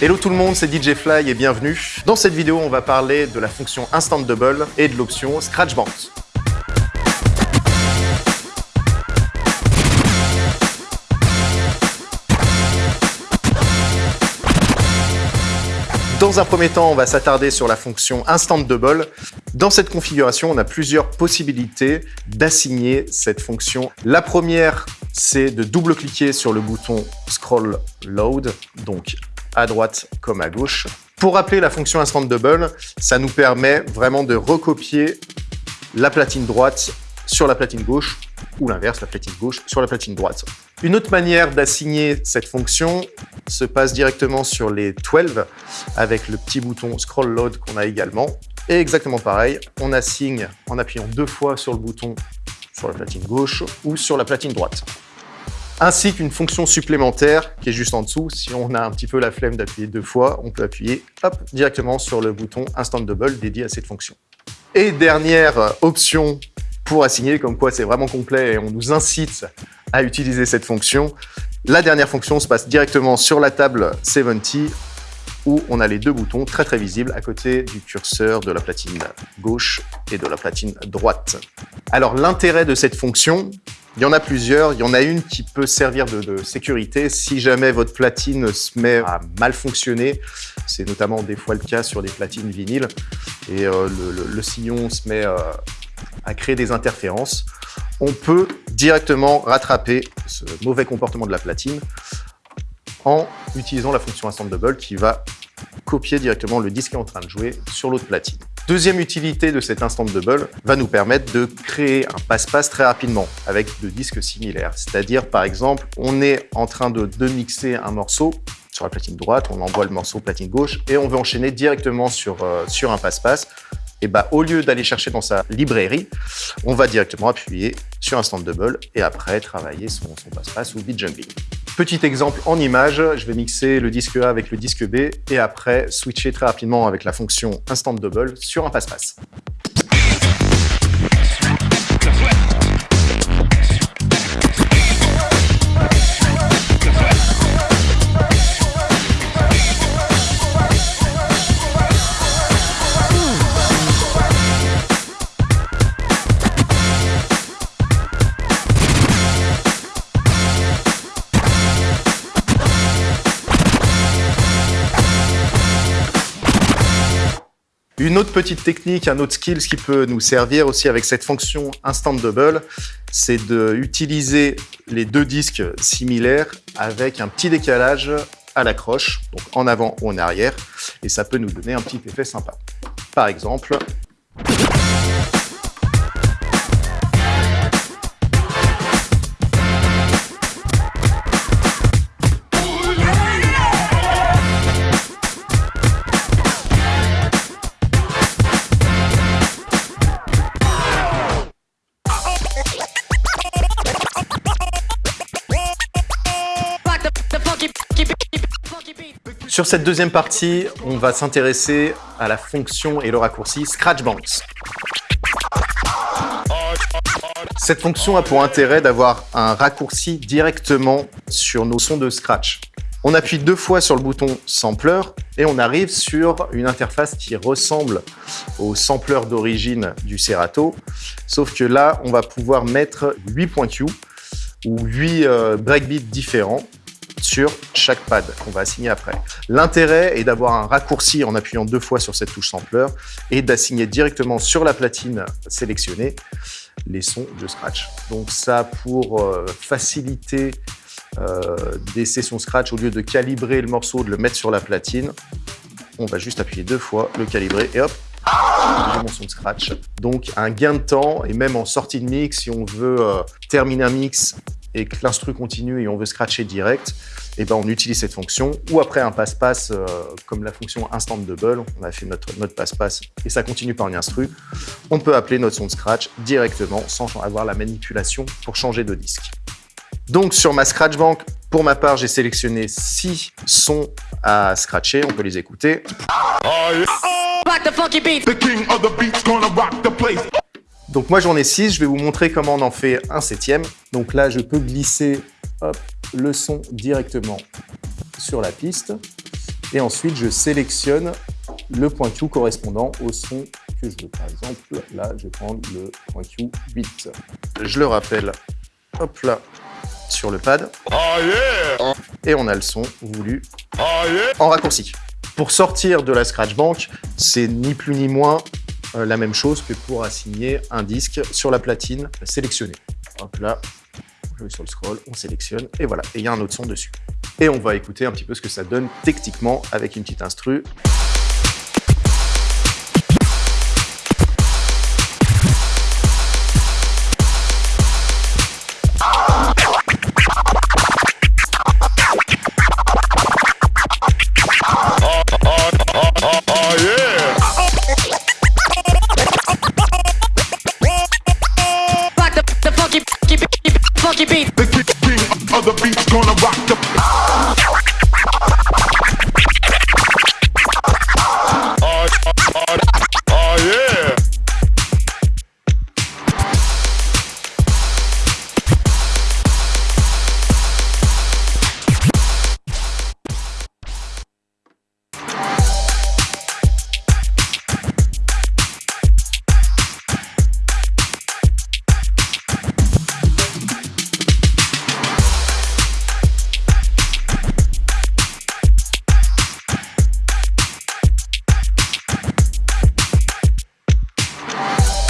Hello tout le monde, c'est DJ Fly et bienvenue. Dans cette vidéo, on va parler de la fonction Instant Double et de l'option Scratch Bounce. Dans un premier temps, on va s'attarder sur la fonction Instant Double. Dans cette configuration, on a plusieurs possibilités d'assigner cette fonction. La première, c'est de double-cliquer sur le bouton Scroll Load, donc à droite comme à gauche. Pour rappeler la fonction Instant Double, ça nous permet vraiment de recopier la platine droite sur la platine gauche ou l'inverse, la platine gauche sur la platine droite. Une autre manière d'assigner cette fonction se passe directement sur les 12 avec le petit bouton Scroll Load qu'on a également. Et exactement pareil, on assigne en appuyant deux fois sur le bouton sur la platine gauche ou sur la platine droite. Ainsi qu'une fonction supplémentaire qui est juste en dessous. Si on a un petit peu la flemme d'appuyer deux fois, on peut appuyer directement sur le bouton Instant Double dédié à cette fonction. Et dernière option pour assigner, comme quoi c'est vraiment complet et on nous incite à utiliser cette fonction. La dernière fonction se passe directement sur la table 70 on a les deux boutons très très visibles à côté du curseur de la platine gauche et de la platine droite. Alors l'intérêt de cette fonction, il y en a plusieurs. Il y en a une qui peut servir de, sécurité si jamais votre platine se met à mal fonctionner. C'est notamment des fois le cas sur des platines vinyles et euh, le, sillon se met euh, à créer des interférences, on peut directement rattraper ce mauvais comportement de la platine en utilisant la fonction Instant Double qui va copier directement le disque qui est en train de jouer sur l'autre platine. Deuxième utilité de cet Instant Double va nous permettre de créer un passe-passe très rapidement avec deux disques similaires. C'est-à-dire, par exemple, on est en train de, mixer un morceau sur la platine droite, on envoie le morceau platine gauche et on veut enchaîner directement sur, euh, sur un passe-passe et bah, au lieu d'aller chercher dans sa librairie, on va directement appuyer sur Instant Double et après travailler son, passe-passe ou beat jumping. Petit exemple en image, je vais mixer le disque A avec le disque B et après switcher très rapidement avec la fonction Instant Double sur un passe-passe. Une autre petite technique, un autre skill qui peut nous servir aussi avec cette fonction Instant Double, c'est d'utiliser les deux disques similaires avec un petit décalage à l'accroche, donc en avant ou en arrière, et ça peut nous donner un petit effet sympa. Par exemple, Sur cette deuxième partie, on va s'intéresser à la fonction et le raccourci Scratch Bounce. Cette fonction a pour intérêt d'avoir un raccourci directement sur nos sons de Scratch. On appuie deux fois sur le bouton Sampler et on arrive sur une interface qui ressemble au sampler d'origine du Serato, sauf que là, on va pouvoir mettre 8 points Q ou 8 euh, breakbeats différents sur chaque pad qu'on va assigner après. L'intérêt est d'avoir un raccourci en appuyant deux fois sur cette touche sampler et d'assigner directement sur la platine sélectionnée les sons de scratch. Donc ça pour euh, faciliter euh, des sessions scratch, au lieu de calibrer le morceau, de le mettre sur la platine, on va juste appuyer deux fois, le calibrer et hop, mon son de scratch. Donc un gain de temps et même en sortie de mix, si on veut euh, terminer un mix et que l'instru continue et on veut scratcher direct, et eh ben on utilise cette fonction. Ou après un passe-passe, euh, comme la fonction Instant Double, on a fait notre, notre passe-passe et ça continue par une instru, on peut appeler notre son de scratch directement sans avoir la manipulation pour changer de disque. Donc sur ma Scratch Bank, pour ma part, j'ai sélectionné 6 sons à scratcher, on peut les écouter. Donc moi j'en ai 6, je vais vous montrer comment on en fait un septième. Donc là je peux glisser le son directement sur la piste. Et ensuite, je sélectionne le point Q correspondant au son que je veux. Par exemple, là, je vais prendre le point Q 8. Je le rappelle, hop là, sur le pad. Et on a le son voulu en raccourci. Pour sortir de la Scratch Bank, c'est ni plus ni moins la même chose que pour assigner un disque sur la platine sélectionnée. Hop là, je vais sur le scroll, on sélectionne, et voilà, et il y a un autre son dessus. Et on va écouter un petit peu ce que ça donne techniquement avec une petite instru.